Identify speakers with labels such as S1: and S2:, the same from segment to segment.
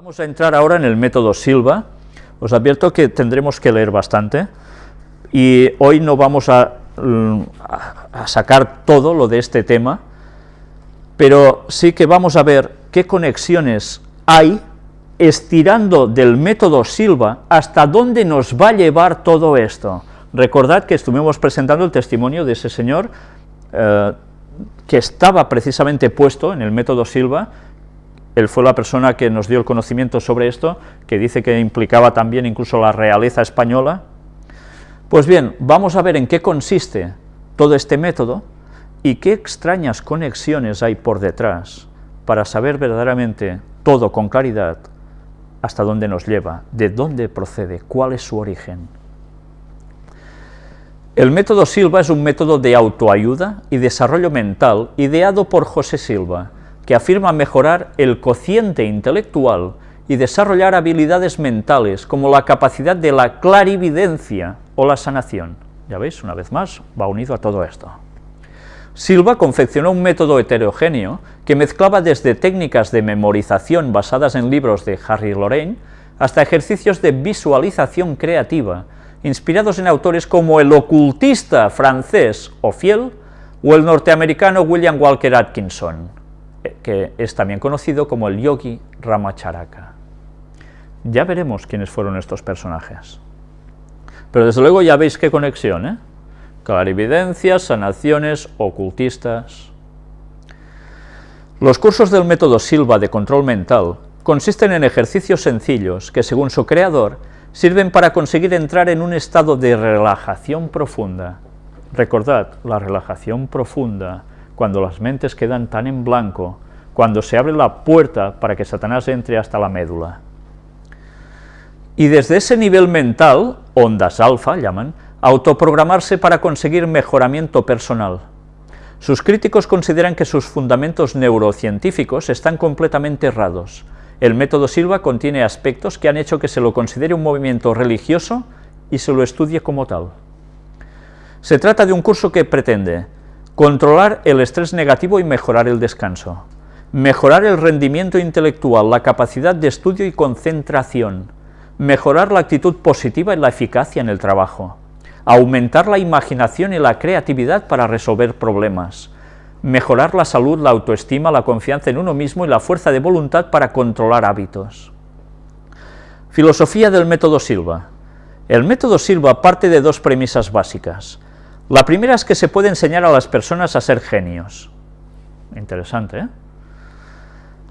S1: Vamos a entrar ahora en el método Silva. Os advierto que tendremos que leer bastante y hoy no vamos a, mm, a sacar todo lo de este tema, pero sí que vamos a ver qué conexiones hay estirando del método Silva hasta dónde nos va a llevar todo esto. Recordad que estuvimos presentando el testimonio de ese señor eh, que estaba precisamente puesto en el método Silva, él fue la persona que nos dio el conocimiento sobre esto, que dice que implicaba también incluso la realeza española. Pues bien, vamos a ver en qué consiste todo este método y qué extrañas conexiones hay por detrás para saber verdaderamente todo con claridad hasta dónde nos lleva, de dónde procede, cuál es su origen. El método Silva es un método de autoayuda y desarrollo mental ideado por José Silva, que afirma mejorar el cociente intelectual y desarrollar habilidades mentales como la capacidad de la clarividencia o la sanación. Ya veis, una vez más, va unido a todo esto. Silva confeccionó un método heterogéneo que mezclaba desde técnicas de memorización basadas en libros de Harry Lorraine hasta ejercicios de visualización creativa, inspirados en autores como el ocultista francés Ophiel o el norteamericano William Walker Atkinson, que es también conocido como el yogi Ramacharaka. Ya veremos quiénes fueron estos personajes. Pero desde luego ya veis qué conexión, ¿eh? clarividencias, sanaciones, ocultistas. Los cursos del método Silva de control mental consisten en ejercicios sencillos que, según su creador, sirven para conseguir entrar en un estado de relajación profunda. Recordad, la relajación profunda, cuando las mentes quedan tan en blanco, cuando se abre la puerta para que Satanás entre hasta la médula. Y desde ese nivel mental, ondas alfa llaman, autoprogramarse para conseguir mejoramiento personal. Sus críticos consideran que sus fundamentos neurocientíficos están completamente errados. El método Silva contiene aspectos que han hecho que se lo considere un movimiento religioso y se lo estudie como tal. Se trata de un curso que pretende controlar el estrés negativo y mejorar el descanso, mejorar el rendimiento intelectual, la capacidad de estudio y concentración, mejorar la actitud positiva y la eficacia en el trabajo, aumentar la imaginación y la creatividad para resolver problemas, mejorar la salud, la autoestima, la confianza en uno mismo y la fuerza de voluntad para controlar hábitos. Filosofía del método Silva. El método Silva parte de dos premisas básicas. La primera es que se puede enseñar a las personas a ser genios. Interesante, ¿eh?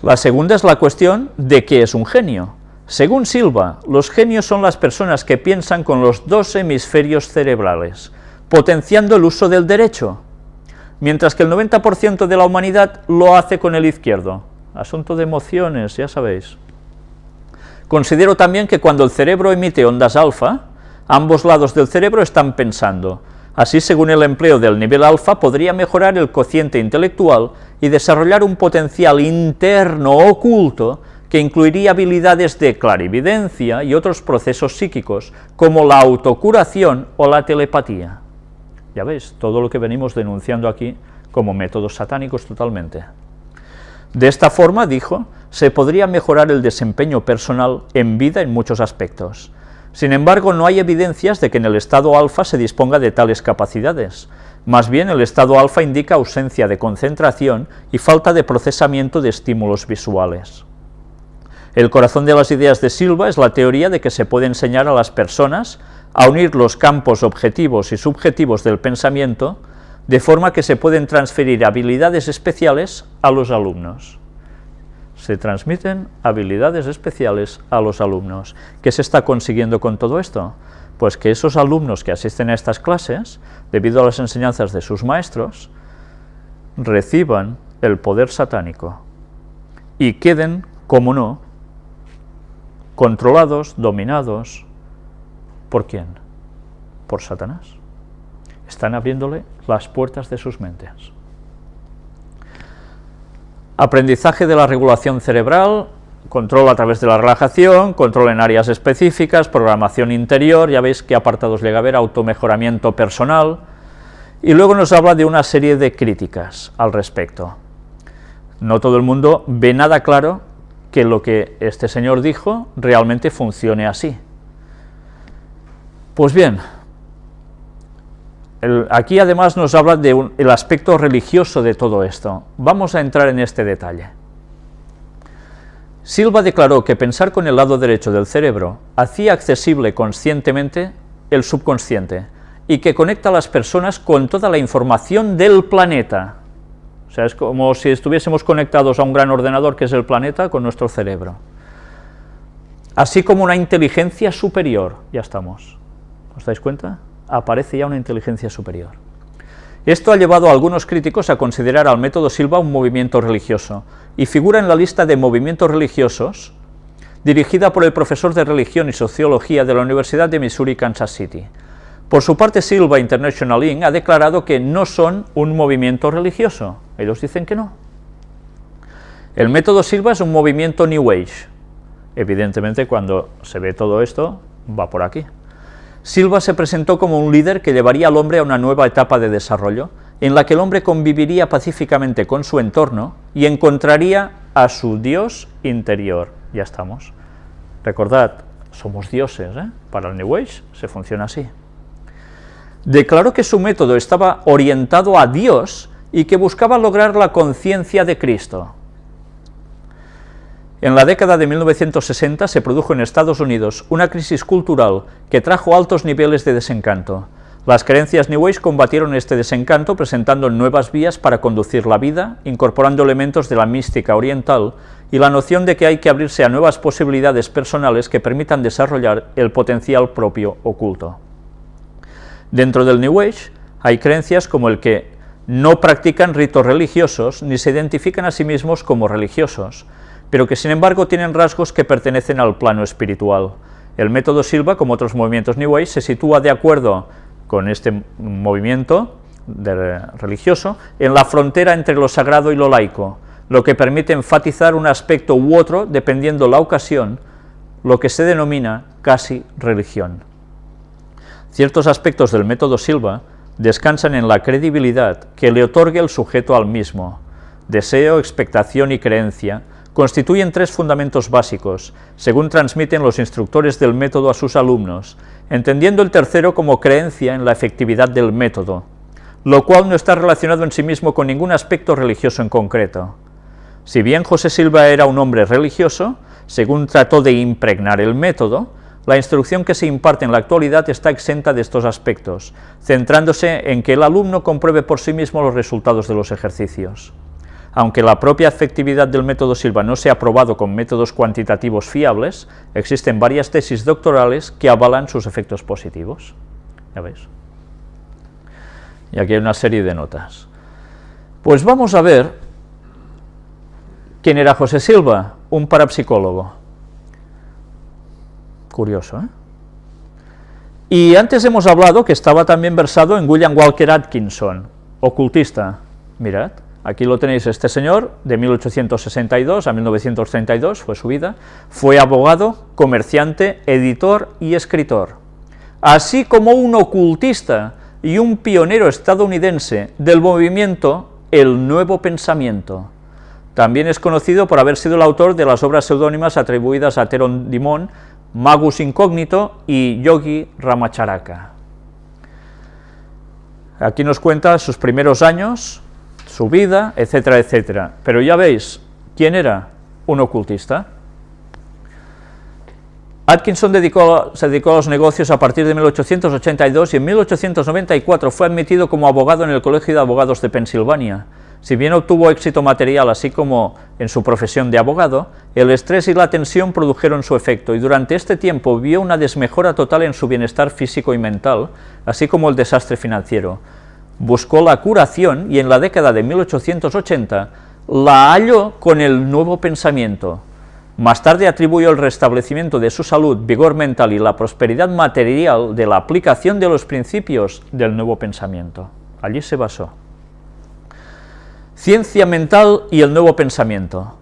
S1: La segunda es la cuestión de qué es un genio. Según Silva, los genios son las personas que piensan con los dos hemisferios cerebrales, potenciando el uso del derecho, mientras que el 90% de la humanidad lo hace con el izquierdo. Asunto de emociones, ya sabéis. Considero también que cuando el cerebro emite ondas alfa, ambos lados del cerebro están pensando. Así, según el empleo del nivel alfa, podría mejorar el cociente intelectual y desarrollar un potencial interno oculto que incluiría habilidades de clarividencia y otros procesos psíquicos, como la autocuración o la telepatía. Ya veis, todo lo que venimos denunciando aquí como métodos satánicos totalmente. De esta forma, dijo, se podría mejorar el desempeño personal en vida en muchos aspectos. Sin embargo, no hay evidencias de que en el estado alfa se disponga de tales capacidades. Más bien, el estado alfa indica ausencia de concentración y falta de procesamiento de estímulos visuales. El corazón de las ideas de Silva es la teoría de que se puede enseñar a las personas a unir los campos objetivos y subjetivos del pensamiento, de forma que se pueden transferir habilidades especiales a los alumnos. Se transmiten habilidades especiales a los alumnos. ¿Qué se está consiguiendo con todo esto? Pues que esos alumnos que asisten a estas clases, debido a las enseñanzas de sus maestros, reciban el poder satánico y queden, como no, controlados, dominados, ¿por quién? Por Satanás. Están abriéndole las puertas de sus mentes. Aprendizaje de la regulación cerebral, control a través de la relajación, control en áreas específicas, programación interior, ya veis qué apartados llega a ver, automejoramiento personal, y luego nos habla de una serie de críticas al respecto. No todo el mundo ve nada claro que lo que este señor dijo realmente funcione así. Pues bien, aquí además nos habla del aspecto religioso de todo esto. Vamos a entrar en este detalle. Silva declaró que pensar con el lado derecho del cerebro hacía accesible conscientemente el subconsciente y que conecta a las personas con toda la información del planeta. O sea, es como si estuviésemos conectados a un gran ordenador que es el planeta con nuestro cerebro. Así como una inteligencia superior, ya estamos. ¿Os dais cuenta? Aparece ya una inteligencia superior. Esto ha llevado a algunos críticos a considerar al método Silva un movimiento religioso, y figura en la lista de movimientos religiosos dirigida por el profesor de religión y sociología de la Universidad de Missouri, Kansas City. Por su parte, Silva International Inc. ha declarado que no son un movimiento religioso. Ellos dicen que no. El método Silva es un movimiento New Age. Evidentemente, cuando se ve todo esto, va por aquí. Silva se presentó como un líder que llevaría al hombre a una nueva etapa de desarrollo, en la que el hombre conviviría pacíficamente con su entorno y encontraría a su Dios interior. Ya estamos. Recordad, somos dioses, ¿eh? para el New Age se funciona así. Declaró que su método estaba orientado a Dios y que buscaba lograr la conciencia de Cristo. En la década de 1960 se produjo en Estados Unidos una crisis cultural que trajo altos niveles de desencanto. Las creencias New Age combatieron este desencanto presentando nuevas vías para conducir la vida, incorporando elementos de la mística oriental y la noción de que hay que abrirse a nuevas posibilidades personales que permitan desarrollar el potencial propio oculto. Dentro del New Age hay creencias como el que no practican ritos religiosos ni se identifican a sí mismos como religiosos, pero que sin embargo tienen rasgos que pertenecen al plano espiritual. El método Silva, como otros movimientos New Age, se sitúa de acuerdo con este movimiento religioso en la frontera entre lo sagrado y lo laico, lo que permite enfatizar un aspecto u otro dependiendo la ocasión, lo que se denomina casi religión. Ciertos aspectos del método Silva descansan en la credibilidad que le otorga el sujeto al mismo, deseo, expectación y creencia, constituyen tres fundamentos básicos, según transmiten los instructores del método a sus alumnos, entendiendo el tercero como creencia en la efectividad del método, lo cual no está relacionado en sí mismo con ningún aspecto religioso en concreto. Si bien José Silva era un hombre religioso, según trató de impregnar el método, la instrucción que se imparte en la actualidad está exenta de estos aspectos, centrándose en que el alumno compruebe por sí mismo los resultados de los ejercicios. Aunque la propia efectividad del método Silva no se ha probado con métodos cuantitativos fiables, existen varias tesis doctorales que avalan sus efectos positivos. Ya veis. Y aquí hay una serie de notas. Pues vamos a ver quién era José Silva, un parapsicólogo. Curioso, ¿eh? Y antes hemos hablado que estaba también versado en William Walker Atkinson, ocultista. Mirad. Aquí lo tenéis, este señor, de 1862 a 1932, fue su vida, fue abogado, comerciante, editor y escritor, así como un ocultista y un pionero estadounidense del movimiento El Nuevo Pensamiento. También es conocido por haber sido el autor de las obras seudónimas atribuidas a Teron Dimon, Magus Incógnito y Yogi Ramacharaka. Aquí nos cuenta sus primeros años, su vida, etcétera, etcétera. Pero ya veis, ¿quién era? Un ocultista. Atkinson se dedicó a los negocios a partir de 1882 y en 1894 fue admitido como abogado en el Colegio de Abogados de Pensilvania. Si bien obtuvo éxito material así como en su profesión de abogado, el estrés y la tensión produjeron su efecto y durante este tiempo vio una desmejora total en su bienestar físico y mental, así como el desastre financiero buscó la curación y en la década de 1880 la halló con el nuevo pensamiento. Más tarde atribuyó el restablecimiento de su salud, vigor mental y la prosperidad material de la aplicación de los principios del nuevo pensamiento. Allí se basó. Ciencia mental y el nuevo pensamiento.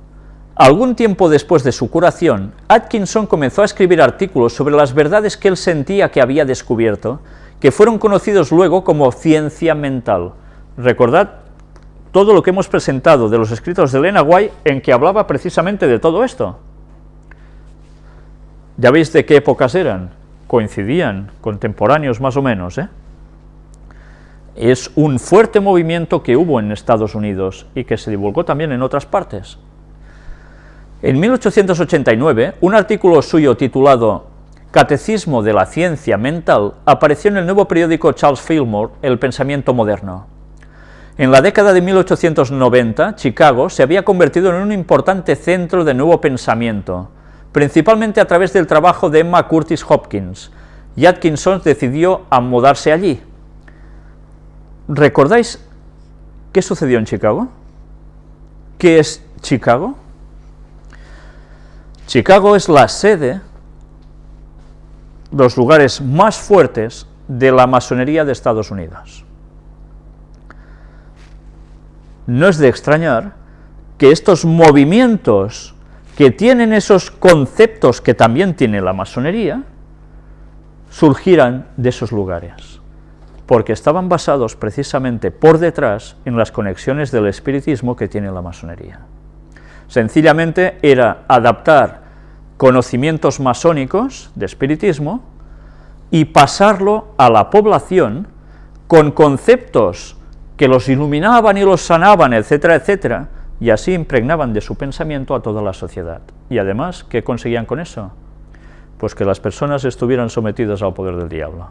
S1: Algún tiempo después de su curación, Atkinson comenzó a escribir artículos sobre las verdades que él sentía que había descubierto, que fueron conocidos luego como ciencia mental. Recordad todo lo que hemos presentado de los escritos de Elena White en que hablaba precisamente de todo esto. Ya veis de qué épocas eran, coincidían, contemporáneos más o menos, ¿eh? Es un fuerte movimiento que hubo en Estados Unidos y que se divulgó también en otras partes. En 1889, un artículo suyo titulado Catecismo de la Ciencia Mental apareció en el nuevo periódico Charles Fillmore, El Pensamiento Moderno. En la década de 1890, Chicago se había convertido en un importante centro de nuevo pensamiento, principalmente a través del trabajo de Emma Curtis Hopkins, y Atkinson decidió mudarse allí. ¿Recordáis qué sucedió en Chicago? ¿Qué es Chicago? Chicago es la sede, los lugares más fuertes de la masonería de Estados Unidos. No es de extrañar que estos movimientos que tienen esos conceptos que también tiene la masonería, surgieran de esos lugares, porque estaban basados precisamente por detrás en las conexiones del espiritismo que tiene la masonería. Sencillamente era adaptar conocimientos masónicos de espiritismo y pasarlo a la población con conceptos que los iluminaban y los sanaban, etcétera, etcétera, y así impregnaban de su pensamiento a toda la sociedad. Y además, ¿qué conseguían con eso? Pues que las personas estuvieran sometidas al poder del diablo.